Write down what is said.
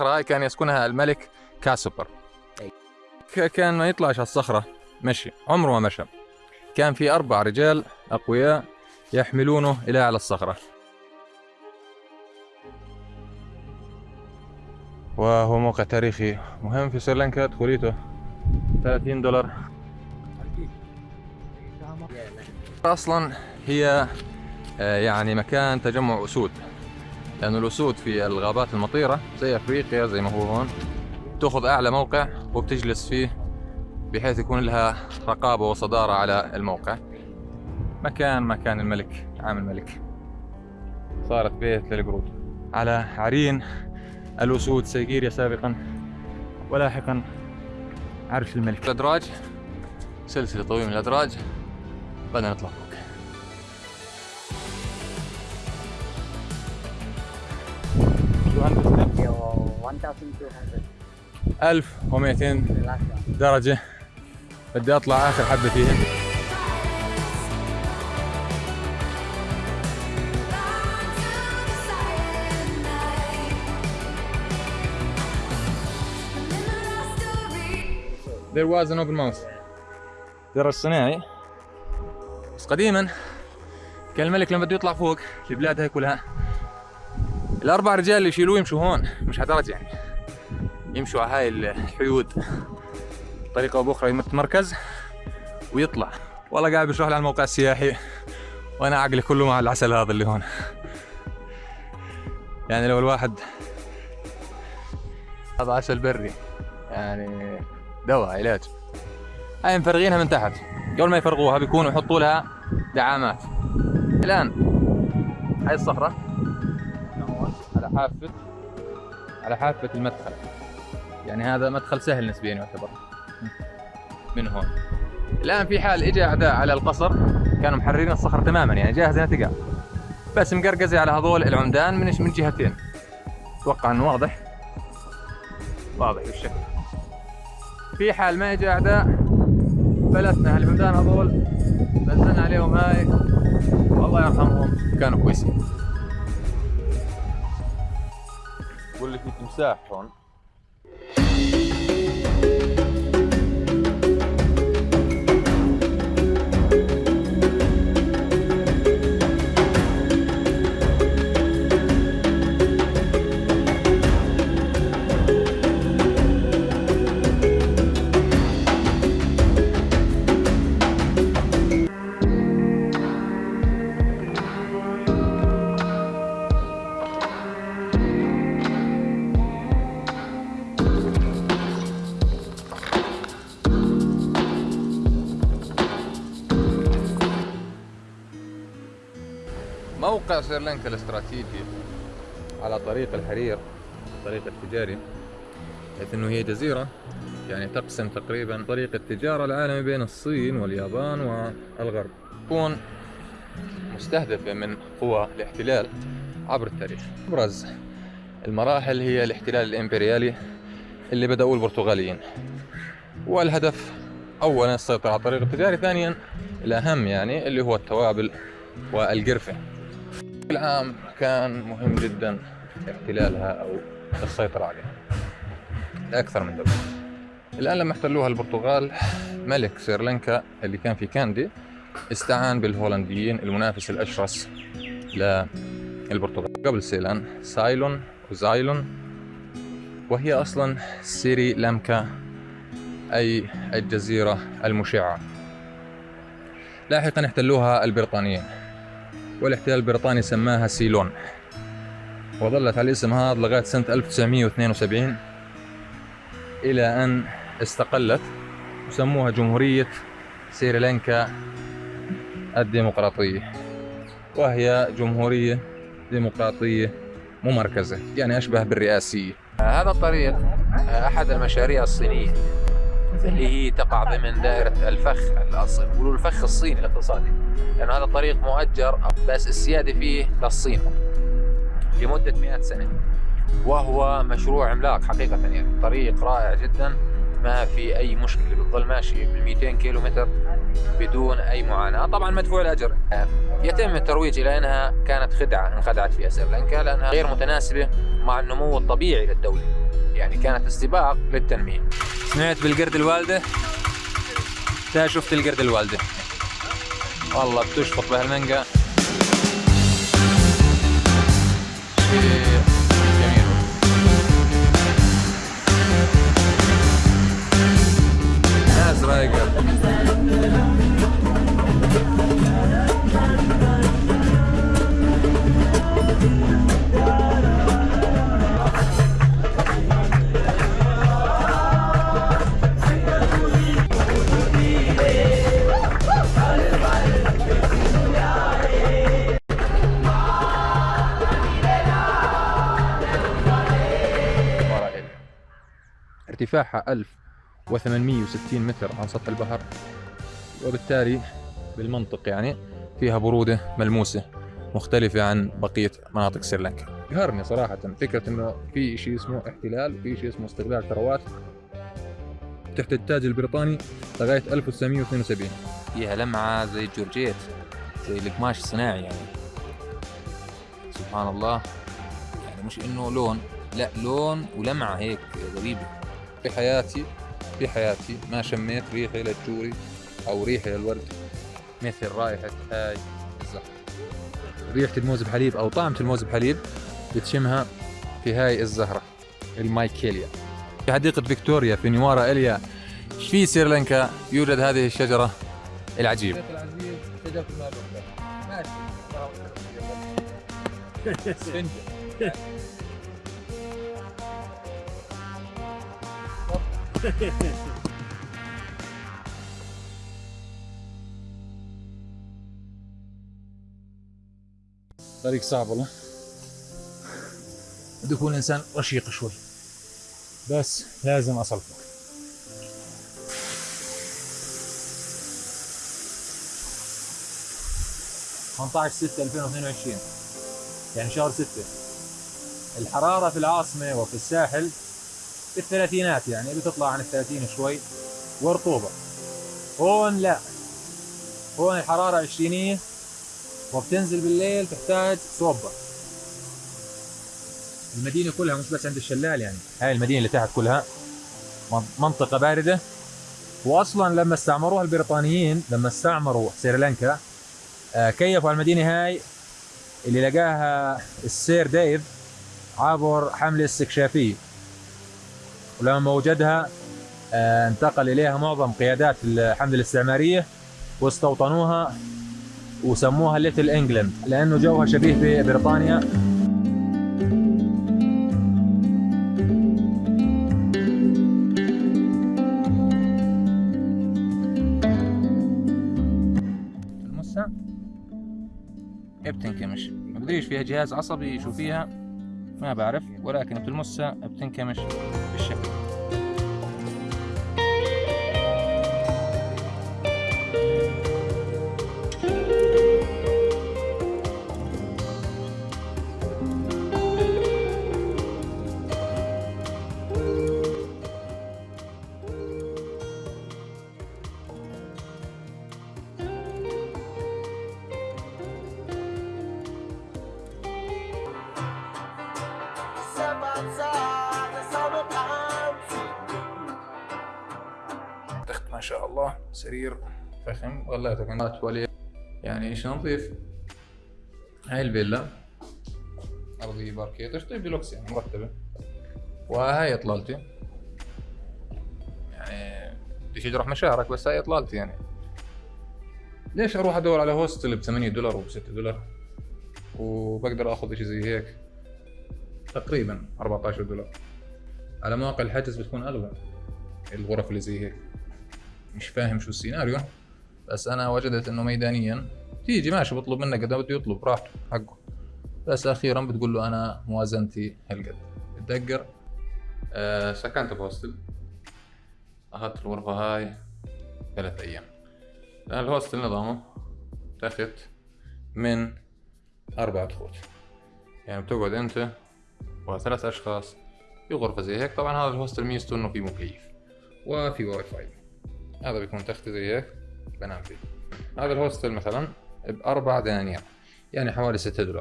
الصخرة هاي كان يسكنها الملك كاسوبر. ك- كان ما يطلعش على الصخرة مشي عمره ما مشى. كان في أربع رجال أقوياء يحملونه إلى على الصخرة. وهو موقع تاريخي. مهم في سريلانكا دخوليته. 30 دولار. أصلا هي آه، يعني مكان تجمع أسود. لأن الأسود في الغابات المطيرة زي أفريقيا زي ما هو هون تأخذ أعلى موقع وبتجلس فيه بحيث يكون لها رقابة وصدارة على الموقع. مكان مكان الملك عام الملك. صارت بيت للقرود. على عرين الأسود سيجيريا سابقا ولاحقا عرش الملك. الأدراج سلسلة طويلة من الأدراج. بدنا نطلع. فوق Yeah, well, 1,200. 1200 The last one. درجة. بدي أطلع آخر حبة فيهن There was an open mouth. درج صناعي بس قديما. كان الملك لما بده يطلع فوق البلاد هاي كلها. الأربع رجال اللي يشيلوه يمشوا هون مش على درج يعني. يمشوا على هاي الحيود. بطريقة أو بأخرى يتمركز ويطلع. والله قاعد بشرح لي على الموقع السياحي وأنا عقلي كله مع العسل هذا اللي هون. يعني لو الواحد هذا عسل بري. يعني دواء علاج. هاي مفرغينها من تحت. قبل ما يفرغوها بيكونوا يحطوا لها دعامات. الآن هاي الصخرة. حافة على حافة المدخل. يعني هذا مدخل سهل نسبيا يعتبر. من هون. الآن في حال اجى أعداء على القصر كانوا محررين الصخر تماما يعني جاهزه تقع بس مقرقزه على هذول العمدان من من جهتين. أتوقع إنه واضح. واضح بالشكل. في حال ما اجى أعداء فلتنا هالعمدان هذول. نزلنا عليهم هاي. والله يرحمهم. كانوا كويسين. بقول لك في تمساح هون. موقع سريلانكا الاستراتيجي على طريق الحرير الطريق التجاري حيث إنه هي جزيرة يعني تقسم تقريبا طريق التجارة العالمي بين الصين واليابان والغرب. تكون مستهدفة من قوى الاحتلال عبر التاريخ. أبرز المراحل هي الاحتلال الإمبريالي اللي بدأوه البرتغاليين. والهدف أولا السيطرة على الطريق التجاري ثانيا الأهم يعني اللي هو التوابل والقرفة. بشكل عام كان مهم جدا احتلالها أو السيطرة عليها. لأكثر من دولة الآن لما احتلوها البرتغال ملك سريلانكا اللي كان في كاندي استعان بالهولنديين المنافس الأشرس للبرتغال. قبل سيلان سايلون وزايلون وهي أصلا سيري لانكا أي الجزيرة المشعة. لاحقا احتلوها البريطانيين. والاحتلال البريطاني سماها سيلون. وظلت على الاسم هذا لغاية سنة 1972 إلى أن استقلت وسموها جمهورية سريلانكا الديمقراطية. وهي جمهورية ديمقراطية ممركزة يعني أشبه بالرئاسية. هذا الطريق أحد المشاريع الصينية. اللي هي تقع ضمن دائرة الفخ يقولوا الفخ الصيني الاقتصادي. لأنه هذا الطريق مؤجر بس السيادة فيه للصين لمدة 100 سنة. وهو مشروع عملاق حقيقة يعني طريق رائع جدا ما في أي مشكلة بتضل ماشي بال 200 كيلو متر بدون أي معاناة. طبعا مدفوع الأجر. يتم الترويج إلى أنها كانت خدعة انخدعت فيها سريلانكا لأنها غير متناسبة مع النمو الطبيعي للدولة. يعني كانت استباق للتنمية. سمعت بالقرد الوالدة. تا شفت القرد الوالدة. والله بتشفط بهالمانجا ارتفاعها 1860 متر عن سطح البحر. وبالتالي بالمنطق يعني فيها برودة ملموسة مختلفة عن بقية مناطق سريلانكا. يقهرني صراحة فكرة إنه في شيء اسمه احتلال وفي شيء اسمه استغلال ثروات. تحت التاج البريطاني لغاية 1972 فيها لمعة زي الجورجيت زي القماش الصناعي يعني. سبحان الله. يعني مش إنه لون لا لون ولمعة هيك غريبة. في حياتي في حياتي ما شميت ريحة للجوري أو ريحة للورد مثل رائحة هاي الزهرة ريحة الموز بحليب أو طعمة الموز بحليب بتشمها في هاي الزهرة المايكيليا. في حديقة فيكتوريا في نيوارا إليا في سريلانكا يوجد هذه الشجرة العجيبة. شجرة ماشي. طريق صعب والله. بده يكون انسان رشيق شوي. بس لازم خمسطعش 6 2022 يعني شهر 6 الحرارة في العاصمة وفي الساحل في الثلاثينات يعني بتطلع عن الثلاثين شوي. ورطوبة. هون لا. هون الحرارة عشرينية. وبتنزل بالليل تحتاج صوبة. المدينة كلها مش بس عند الشلال يعني. هاي المدينة اللي تحت كلها. من- منطقة باردة. واصلا لما استعمروها البريطانيين لما استعمروا سريلانكا آه، كيفوا المدينة هاي اللي لقاها السير ديف عبر حملة استكشافية. ولما وجدها آه، انتقل إليها معظم قيادات الحملة الاستعمارية واستوطنوها وسموها Little England لأنه جوها شبيه ببريطانيا. المسا؟ بتنكمش ما فيها جهاز عصبي شو فيها؟ ما بعرف ولكن بتلمسها بتنكمش بالشكل. تخت ما شاء الله. سرير. فخم غلاية كمان تواليت يعني شيء نظيف هاي الفيلا. باركيت إيش طيب ديلوكس يعني؟ مرتبة. وهاي إطلالتي. يعني بديش أجرح مشاعرك بس هاي إطلالتي يعني. ليش أروح أدور على hostel ب 8 دولار و 6 دولار؟ وبقدر آخذ شيء زي هيك. تقريبا 14 دولار. على مواقع الحجز بتكون اغلى الغرف اللي زي هيك. مش فاهم شو السيناريو. بس أنا وجدت إنه ميدانيا تيجي ماشي بطلب منك قد ما بده يطلب براحته حقه. بس أخيرا بتقول له أنا موازنتي هالقد. بتدقر آه سكنت بهوستل. اخذت الغرفة هاي ثلاث أيام. لأن الهوستل نظامه تاخد من أربعة خوت يعني بتقعد أنت وثلاث أشخاص. في غرفة زي هيك طبعا هذا ال hostel ميزته إنه فيه مكيف وفي واي فاي هذا بيكون تختي زي هيك بنام فيه. هذا ال hostel مثلا بأربع دنانير يعني حوالي ستة دولار.